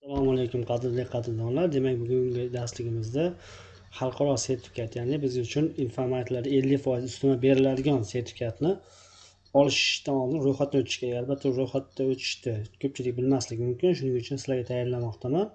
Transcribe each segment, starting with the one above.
assalomu alaykum qadrli qadrdonlar. Demak bugungi darsligimizda xalqaro sertifikat ya'ni biz uchun informatiklar ellik foiz ustuna beriladigan sertifikatni olishdan oldin ro'yxatdan o'tish kerak albatta ro'yxatda o'tishni ko'pchilik bilmasligi mumkin. Shuning uchun sizlarga tayyorlamoqdaman.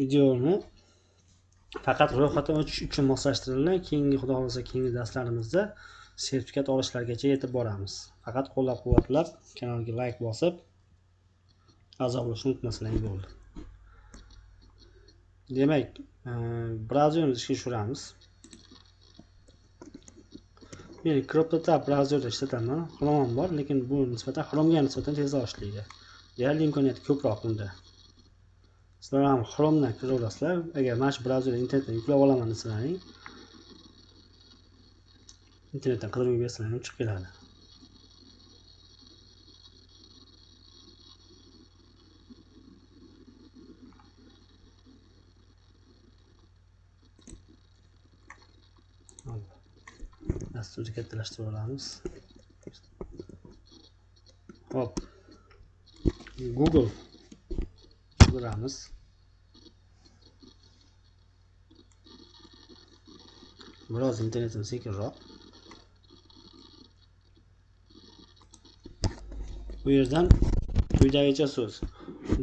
Videoni faqat ro'yxatdan o'tish uchun moslashtirilgan keyingi xudo xohlasa keyingi darslarimizda sertifikat olishlargacha yetib boramiz. Faqat qo'llab quvvatlab kanalga layk bosib a'zo bo'lishni unutmasalaring bo'ldi. Demak e, ishga tushiramiz. Men CryptoTab brauzerda ishlataman chrome ham bor lekin bu nisbatan chromega nisbatan tezroq ishlaydi deyarli imkoniyat ko'proq unda. Sizlar ham chromedan kiraverasizlar agar mana shu brauzerda internetdan yuklab olaman desalaring internetdan qidiruvga bersalaring chiqib keladi. Dasturni kattalashtirib olamiz. Hop. Google. Qidiramiz biroz internetim sekinroq. Bu yerdan quyidagicha so'z.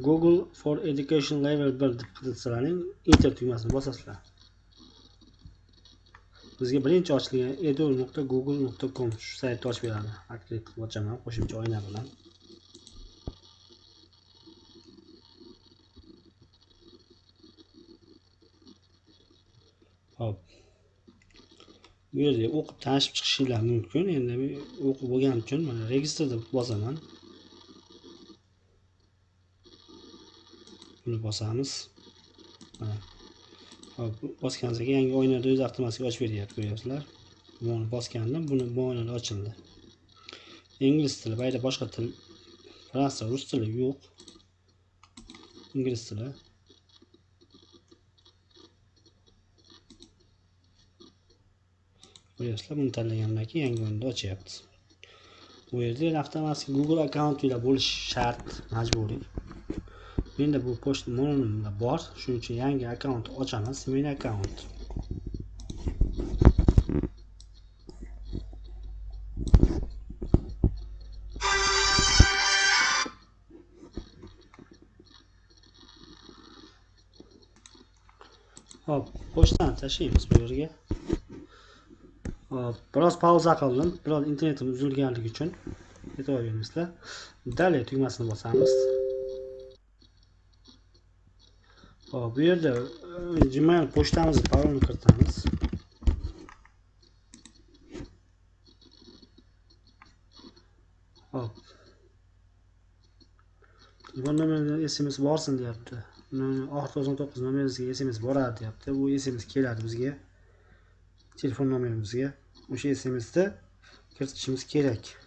Google for education level 1 deb qidirsalaring enter tugmasini bosasizlar. Bizga birinchi ochilgan edu.google.com shu saytni ochib beradi. Aktiv qilib ochaman qo'shimcha oyna bilan. Hop. Bu yerda o'qib tanishib chiqishinglar mumkin. Endi o'qib bo'lganim uchun mana registr deb bosaman. Buni bosamiz. Mana. Hop bosganimizdan yangi oynada o'zi avtomatik ochib beryapti ko'ryapsizlar. Buni bosgandim buni bu oynada ochildi. Ingliz tili mayda boshqa til fransuz rus tili yo'q. Ingliz tili. Ko'ryapsizlar buni tanlagandan keyin yangi o'yinda ochyapti. Bu yerda avtomatik google akkauntinglar bo'lishi shart majburiy. Menda bu pochta nomimda bor shuning uchun yangi akkaunt ochaman smeyn akkaunt hop pochtani tashlaymiz bu yerga hop biroz pauza qildim biroz internetim uzilganligi uchun e'tibor beringizlar dalее tugmasini bosamiz Hop, bu yerda Gmail pochtamizni parolni kiritamiz. Hop. Bu nomerda SMS borsin deyapti. Oxir 99 nomeringizga SMS boradi deyapti. Bu SMS keladi bizga. Telefon nomerimizga. O'sha SMSni kiritishimiz kerak.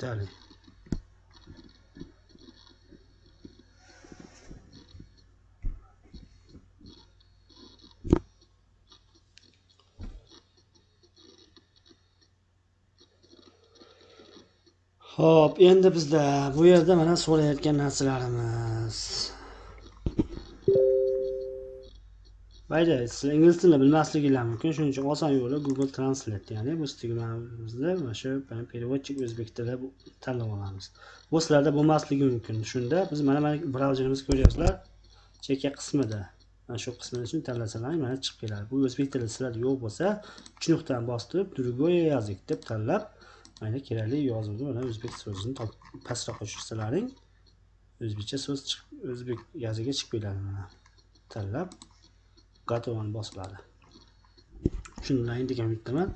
Детали Xo'p, endi bizda bu yerda mana so'rayotgan narsalarimiz. Mayli siz ingliz tilini bilmasliginglar mumkin. Shuning uchun oson yo'li google translate ya'ni bu stigmamizni mana shu переводчик o'zbek tili tanlab olamiz. Bu sizlarda bo'lmasligi mumkin. Shunda biz mana mana brauzerimizni ko'ryapsizlar chekka qismida. Mana shu qismini uchun tanlasalar mana chiqib keladi bu o'zbek tili sizlarda yo'q bo'lsa uch nuqtani bosib другой язык deb tanlab mana kerakli yozuvni mana o'zbek so'zini pastroqqa tushirsalaring o'zbekcha so'z chiqib o'zbek yoziga chiqib keladi mana. Tanlab. Gotovani bosiladi. Tushundilaring degan umiddaman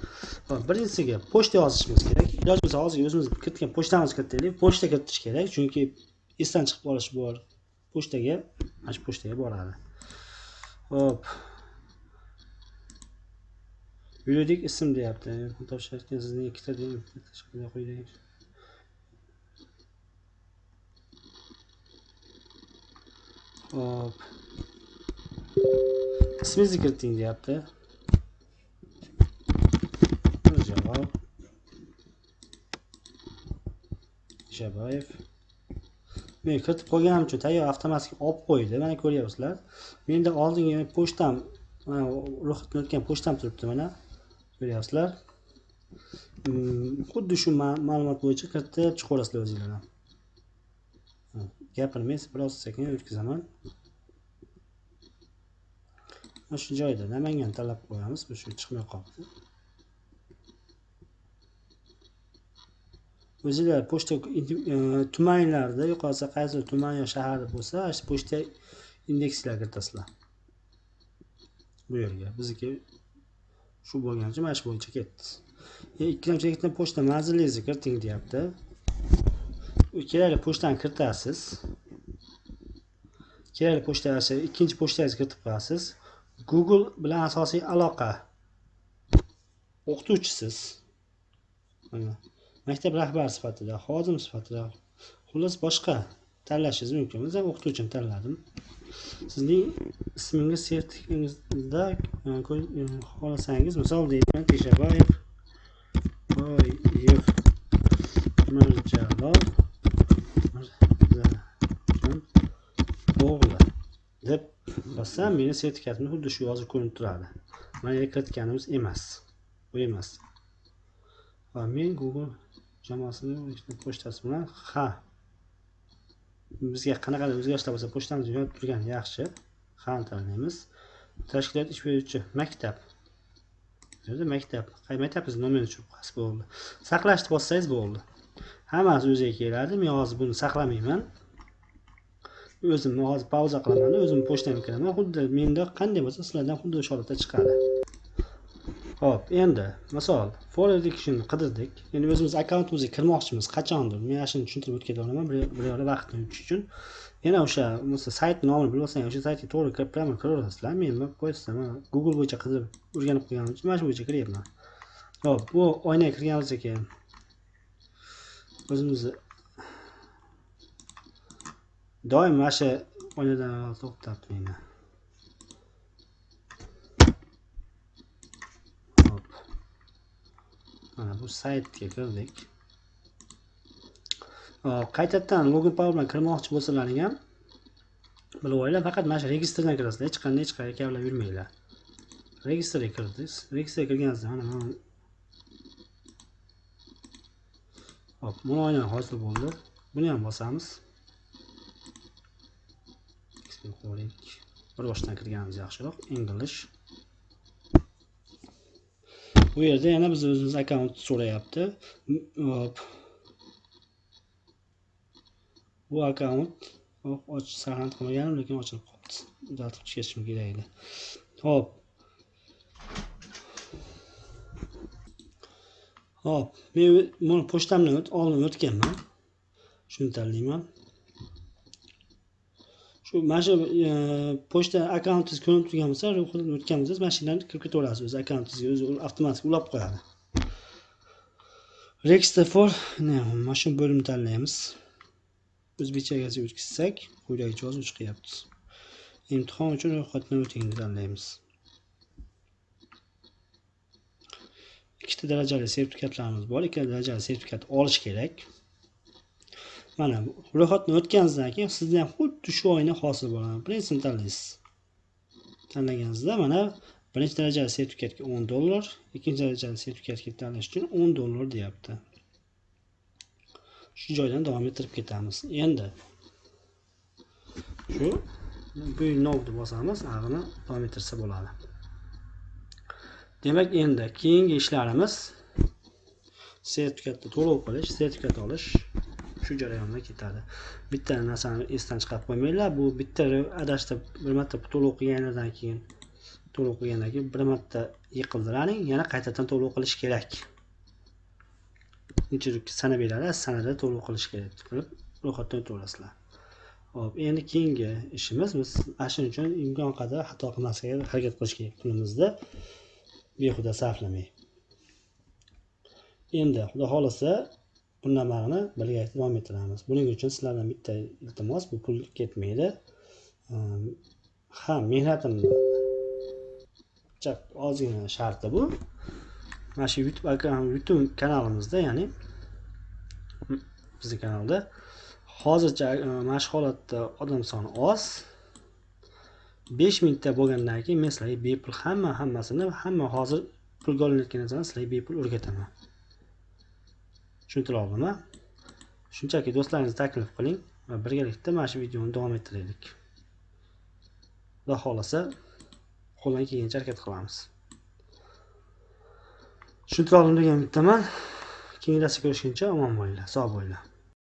birinchisiga pochta yozishimiz kerak. Iloji bo'lsa hozir o'zimiz kiritgan pochtamizni kiritaylik pochta kiritish kerak chunki esdan chiqib qolish bor. Pochtaga mana shu pochtaga boradi. Ho'p. Yuridik ism deyapti. Topshirayotgan sizning ikkita quyidagi hop. Ismingizni kiriting deyapti javob shabayev men kiritib qo'yganim uchun tayyor avtomatik olib qo'ydi mana ko'ryapsizlar menda oldingi pochtam mana ro'yxatdan o'tgan pochtam turibdi mana ko'ryapsizlar xuddi shu ma'lumot bo'yicha kiritib chiqaverasizlar o'zinglar ham gapirmay biroz sekin o'tkazaman shu joyda namangan tanlab qo'yamiz bu shu chiqmay qolibdi. O'zinglar pochta e, tumanlarda yo'qolsa qaysi tuman yo shahar bo'lsa shu pochta indekslar kiritasizlar. Bu yerga bizniki shu bo'lgani uchun mana shu bo'yicha ketdi. E, ikkilamchi ikkita pochta manzilingizni kiriting deyapti. Kerakli pochtani kiritasiz. Kerakli pochta ikkinchi pochtangizni kiritib qo'yasiz google bilan asosiy aloqa. O'qituvchisiz. Maktab rahbari sifatida xodim sifatida. Xullas boshqa tanlashingiz mumkin biz o'qituvchini tanladim. Sizning ismingiz sertifikingizda e, e, xohlasangiz misol deyman teshaboyev boyev. Mirjalol o'g'li deb bossam meni sertifikatimda xuddi shu yozib ko'rinib turadi. Mana kiritganimiz emas bu emas. Va men google jamoasini pochtasi bilan ha bizga qanaqadir o'zgarishlar bo'lsa pochtamiz yonib turgani yaxshi. Hani tanlaymiz. Tashkilot ish beruvchi maktab. Bu maktab. maktab maktabimizni nomerini tushirib qo'yasiz bo'ldi. Saqlashni bossangiz bo'ldi. Hammasi o'ziga keladi. Men hozir buni saqlamayman. O'zim hozir pauza qilaman o'zimni pochtamga kiraman xuddi menda qanday bo'lsa sizlardan xuddi o'sha holatda chiqadi Xo'p, endi misol for education qidirdik. Endi o'zimiz akkauntimizga kirmoqchimiz qachondir. Men mana shuni tushuntirib o'tib ketaman bir yo'la vaqtni yutish uchun. Yana o'sha sayt nomini bilib olsang, o'sha saytga to'g'ri kirib kiraman, kiraverasizlar. Men nima Google bo'yicha qidirib o'rganib qo'yganim uchun mana shu bo'yicha kiryapman. Xo'p, bu oynaga kirganimizdan keyin o'zimizni doim mana shu oynadan to'xtab meni. mana bu saytga kirdik qaytadan login power bilan kirmoqchi bo'lsalaring ham bilib olinglar faqat mana shu registrdan kirasizlar hech qanday hech qayerga kavlab yurmanglar registrga kirdingiz registrga kirganingizda mana mana hop mana oyna hosil bo'ldi buni ham bosamiz bir boshdan kirganimiz yaxshiroq. English. Bu yerda yana biz o'zimiz akkaunt so'rayapti. Hop. Bu akkaunt ochish saqlanib qolmagandim lekin ochilib qolibdi. Uzatib chiqarishim kerak edi. Hop. Hop. Men buni pochtamdan oldin o'tganman. Shuni tanlayman. Shu mana shu e, pochta akkauntingiz ko'rinib turgan bo'lsa ro'yxatdan o'tgan bo'lsangiz mana shu yerdan kirib ketaverasiz o'zi akkauntingizga o'zi avtomatik ulab qo'yadi. Register for mana shu bo'limni tanlaymiz. O'zbekchaga o'tkazsak quyidagicha yozuv chiqyapti imtihon uchun ro'yxatdan o'tingni tanlaymiz. Ikkita darajali sertifikatlarimiz bor ikkita darajali sertifikat olish kerak. Mana ro'yxatdan o'tganingizdan keyin sizda ham xuddi shu oyna hosil bo'ladi. Birinchisini tanlaysiz. Tanlaganingizda mana birinchi darajali sertifikatga o'n dollar ikkinchi darajali sertifikatga tanlash uchun o'n dollar deyapti. Shu joydan davom ettirib ketamiz. Endi shu bu novni bosamiz ag'ini davom ettirsa bo'ladi. Demak endi keyingi ishlarimiz sertifikatni to'lov qilish sertifikat olish shu jarayonda ketadi. Bitta narsani esdan chiqarib qo'ymanglar bu bitta adashtirib bir marta to'lov qilganidan keyin to'lov qilgandan keyin bir marta yiqildiraning yana qaytadan to'lov qilish kerak. Necha sana beradi sanada to'lov qilish kerak. Qilib ro'yxatdan o'taverasizlar hop endi keyingi ishimiz biz ana shuning uchun imkon qadar xato qilmaslikka harakat qilish kerak kunimizda. Behuda sarflamay. Endi xudo xohlasa bundan buni birgalikda davom ettiramiz. Buning uchun sizlardan bitta iltimos bu pul ketmaydi. Ehm, ha mehnatimni ozgina sharti bu. Mana shu youtube youtube kanalimizda ya'ni bizni kanalda. Hozircha e, mana shu holatda odam soni oz. Besh mingta bo'lgandan keyin men sizlarga bepul hamma hammasini hamma hozir pulga olinayotgan narsani sizlarga bepul o'rgataman. Tushuntira shunchaki do'stlaringizni taklif qiling va birgalikda mana shu videoni davom ettiraylik. Xudo xohlasa qo'ldan kelgancha harakat qilamiz. Tushuntira oldim degan umiddaman keyingi darsda ko'rishguncha omon bo'linglar sog' bo'linglar.